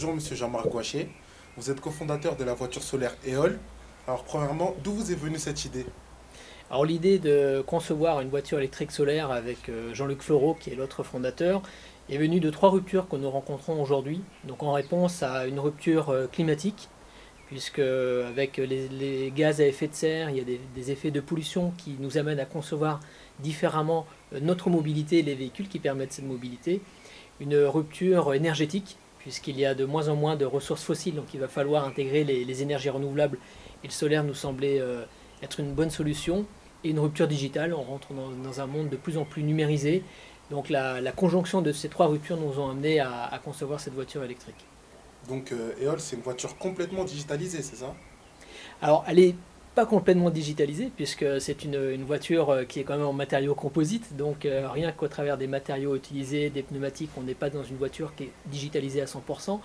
Bonjour Monsieur Jean-Marc Gouaché, vous êtes cofondateur de la voiture solaire EOL. Alors premièrement, d'où vous est venue cette idée? Alors l'idée de concevoir une voiture électrique solaire avec euh, Jean-Luc Fleureau, qui est l'autre fondateur, est venue de trois ruptures que nous rencontrons aujourd'hui. Donc en réponse à une rupture euh, climatique, puisque avec les, gaz à effet de serre, il y a des, effets de pollution qui nous amènent à concevoir différemment euh, notre mobilité et les véhicules qui permettent cette mobilité. Une rupture énergétique, puisqu'il y a de moins en moins de ressources fossiles, donc il va falloir intégrer les, énergies renouvelables, et le solaire nous semblait euh, être une bonne solution, et une rupture digitale, on rentre dans, un monde de plus en plus numérisé, donc la, conjonction de ces trois ruptures nous ont amené à, concevoir cette voiture électrique. Donc euh, EOL, c'est une voiture complètement digitalisée, c'est ça? Alors, elle est pas complètement digitalisé puisque c'est une, voiture euh, qui est quand même en matériaux composites, donc euh, rien qu'au travers des matériaux utilisés, des pneumatiques, on n'est pas dans une voiture qui est digitalisée à 100%.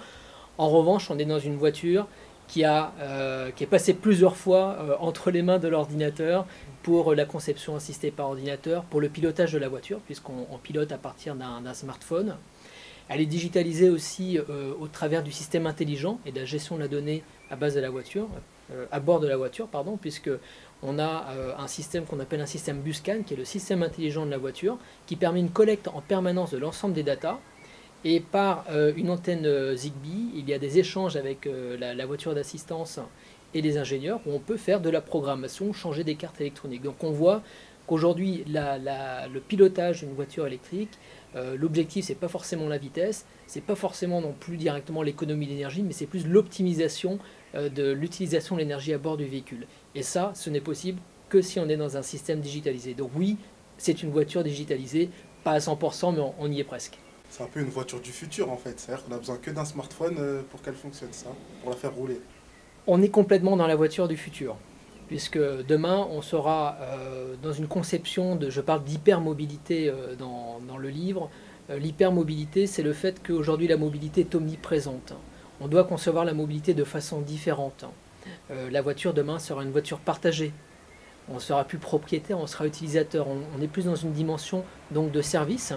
En revanche, on est dans une voiture qui, a, euh, qui est passée plusieurs fois entre les mains de l'ordinateur pour la conception assistée par ordinateur, pour le pilotage de la voiture, puisqu'on pilote à partir d'un smartphone. Elle est digitalisée aussi au travers du système intelligent et de la gestion de la donnée à base de la voiture, à bord de la voiture, pardon, puisque on a euh, un système qu'on appelle un système Buscan, qui est le système intelligent de la voiture, qui permet une collecte en permanence de l'ensemble des datas. Et par euh, une antenne Zigbee, il y a des échanges avec la, voiture d'assistance et les ingénieurs où on peut faire de la programmation, changer des cartes électroniques. Donc on voit qu'aujourd'hui, le pilotage d'une voiture électrique, l'objectif, c'est pas forcément la vitesse, c'est pas forcément non plus directement l'économie d'énergie, mais c'est plus l'optimisation euh, de l'utilisation de l'énergie à bord du véhicule. Et ça, ce n'est possible que si on est dans un système digitalisé. Donc oui, c'est une voiture digitalisée, pas à 100%, mais on, y est presque. C'est un peu une voiture du futur en fait, c'est-à-dire qu'on a besoin que d'un smartphone euh, pour qu'elle fonctionne, ça, pour la faire rouler. On est complètement dans la voiture du futur, puisque demain on sera euh, dans une conception de, je parle d'hypermobilité dans, dans, le livre, l'hypermobilité c'est le fait qu'aujourd'hui la mobilité est omniprésente on doit concevoir la mobilité de façon différente. Euh, la voiture demain sera une voiture partagée. On sera plus propriétaire, on sera utilisateur. On, est plus dans une dimension donc de service.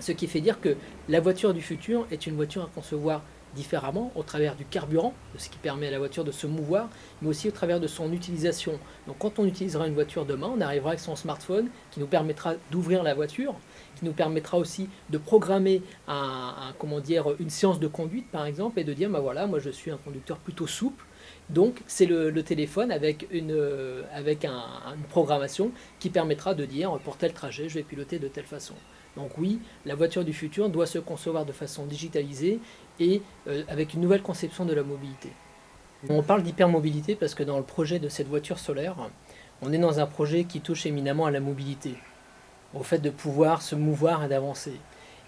Ce qui fait dire que la voiture du futur est une voiture à concevoir différemment au travers du carburant, ce qui permet à la voiture de se mouvoir, mais aussi au travers de son utilisation. Donc quand on utilisera une voiture demain, on arrivera avec son smartphone qui nous permettra d'ouvrir la voiture, qui nous permettra aussi de programmer un, comment dire, une séance de conduite par exemple et de dire bah voilà moi je suis un conducteur plutôt souple donc c'est le, téléphone avec, une, avec une programmation qui permettra de dire pour tel trajet je vais piloter de telle façon. Donc oui, la voiture du futur doit se concevoir de façon digitalisée et euh, avec une nouvelle conception de la mobilité. On parle d'hypermobilité parce que dans le projet de cette voiture solaire, on est dans un projet qui touche éminemment à la mobilité au fait de pouvoir se mouvoir et d'avancer.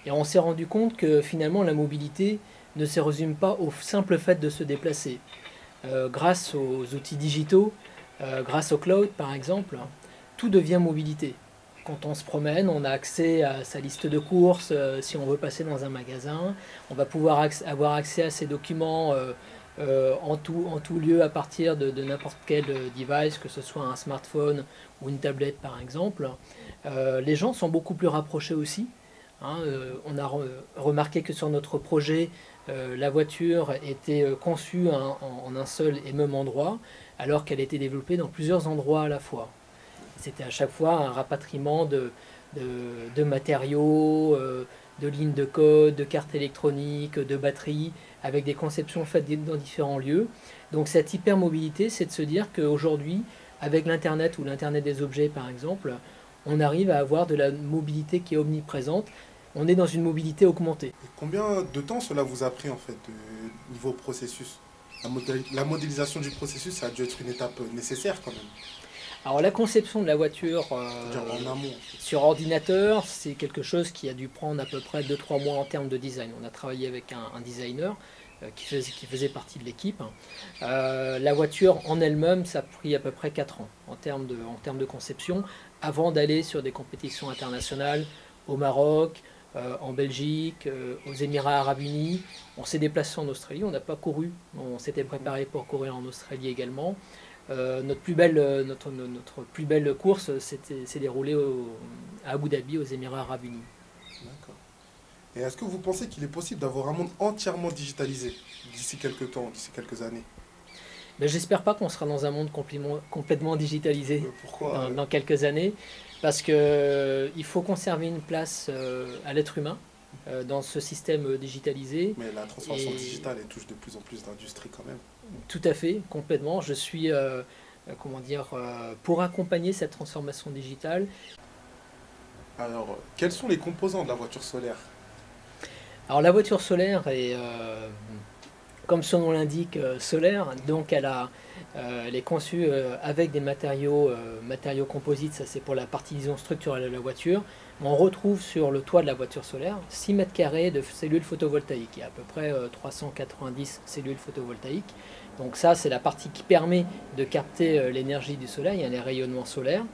Et on s'est rendu compte que finalement la mobilité ne se résume pas au simple fait de se déplacer. Euh, grâce aux outils digitaux, euh, grâce au cloud par exemple, tout devient mobilité. Quand on se promène, on a accès à sa liste de courses, euh, si on veut passer dans un magasin, on va pouvoir avoir accès à ses documents en, tout, en tout lieu à partir de, n'importe quel device, que ce soit un smartphone ou une tablette par exemple. Euh, les gens sont beaucoup plus rapprochés aussi. Hein, euh, on a remarqué que sur notre projet, euh, la voiture était conçue en, un seul et même endroit, alors qu'elle était développée dans plusieurs endroits à la fois. C'était à chaque fois un rapatriement de, matériaux, de lignes de code, de cartes électroniques, de batteries, avec des conceptions faites dans différents lieux. Donc cette hypermobilité, c'est de se dire qu'aujourd'hui, avec l'Internet ou l'Internet des objets par exemple, on arrive à avoir de la mobilité qui est omniprésente. On est dans une mobilité augmentée. combien de temps cela vous a pris en fait, niveau processus? La, modélisation du processus, ça a dû être une étape nécessaire quand même. Alors la conception de la voiture euh, sur ordinateur, c'est quelque chose qui a dû prendre à peu près 2-3 mois en termes de design. On a travaillé avec un, designer euh, qui, faisait, qui, faisait, partie de l'équipe. Euh, la voiture en elle-même, ça a pris à peu près 4 ans en termes de, en termes de conception avant d'aller sur des compétitions internationales au Maroc, en Belgique, aux Émirats Arabes Unis. On s'est déplacé en Australie, on n'a pas couru, on s'était préparé pour courir en Australie également. Euh, notre, plus belle, notre, notre plus belle course s'est déroulée à Abu Dhabi, aux Émirats Arabes Unis. D'accord. Et est-ce que vous pensez qu'il est possible d'avoir un monde entièrement digitalisé d'ici quelques temps, d'ici quelques années? Ben, J'espère pas qu'on sera dans un monde complètement, digitalisé Pourquoi? dans, quelques années, parce qu'il euh, faut conserver une place euh, à l'être humain euh, dans ce système digitalisé. Mais la transformation digitale elle touche de plus en plus d'industries quand même. Tout à fait, complètement. Je suis comment dire, pour accompagner cette transformation digitale. Alors, quels sont les composants de la voiture solaire? Alors la voiture solaire est, euh, comme son nom l'indique, euh, solaire, donc elle, euh, est conçue avec des matériaux, composites, ça c'est pour la partie structurelle de la voiture. On retrouve sur le toit de la voiture solaire 6 mètres carrés de cellules photovoltaïques, il y a à peu près 390 cellules photovoltaïques. Donc ça c'est la partie qui permet de capter l'énergie du soleil, les rayonnements solaires,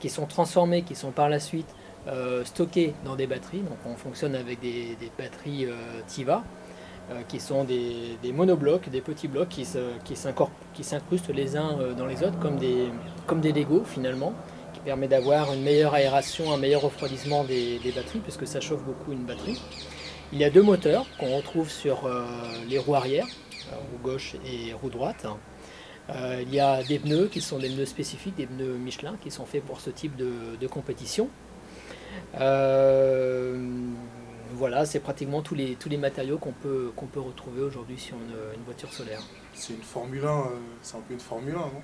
qui sont transformés, qui sont par la suite euh, stockés dans des batteries. Donc on fonctionne avec des, batteries euh, TIVA, euh, qui sont des, monoblocs, des petits blocs qui s'incrustent les uns dans les autres comme des, comme des finalement, qui permet d'avoir une meilleure aération, un meilleur refroidissement des, batteries, puisque ça chauffe beaucoup une batterie. Il y a deux moteurs qu'on retrouve sur les roues arrière, roue gauche et roue droite. il y a des pneus qui sont des pneus spécifiques, des pneus Michelin qui sont faits pour ce type de compétition. Euh, voilà, c'est pratiquement tous les, tous les matériaux qu'on peut, qu'on peut retrouver aujourd'hui sur une, voiture solaire. C'est une Formule 1, euh, c'est un peu une Formule 1, non?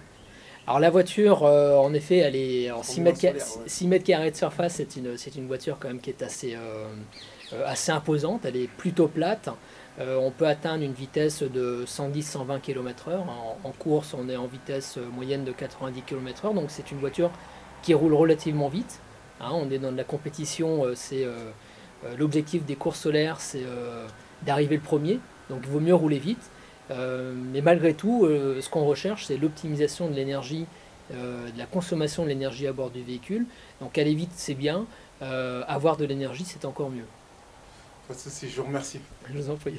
Alors la voiture, euh, en effet, elle est en 6 mètres, 6 mètres, carrés de surface, c'est une, une voiture quand même qui est assez, assez imposante, elle est plutôt plate. on peut atteindre une vitesse de 110-120 km/h. En, en, course, on est en vitesse moyenne de 90 km/h, donc c'est une voiture qui roule relativement vite. Hein, on est dans de la compétition, euh, c'est euh, euh, l'objectif des courses solaires, c'est d'arriver le premier, donc il vaut mieux rouler vite. mais malgré tout, ce qu'on recherche, c'est l'optimisation de l'énergie, de la consommation de l'énergie à bord du véhicule. Donc aller vite, c'est bien. avoir de l'énergie, c'est encore mieux. Pas de souci, je vous remercie. Je vous en prie.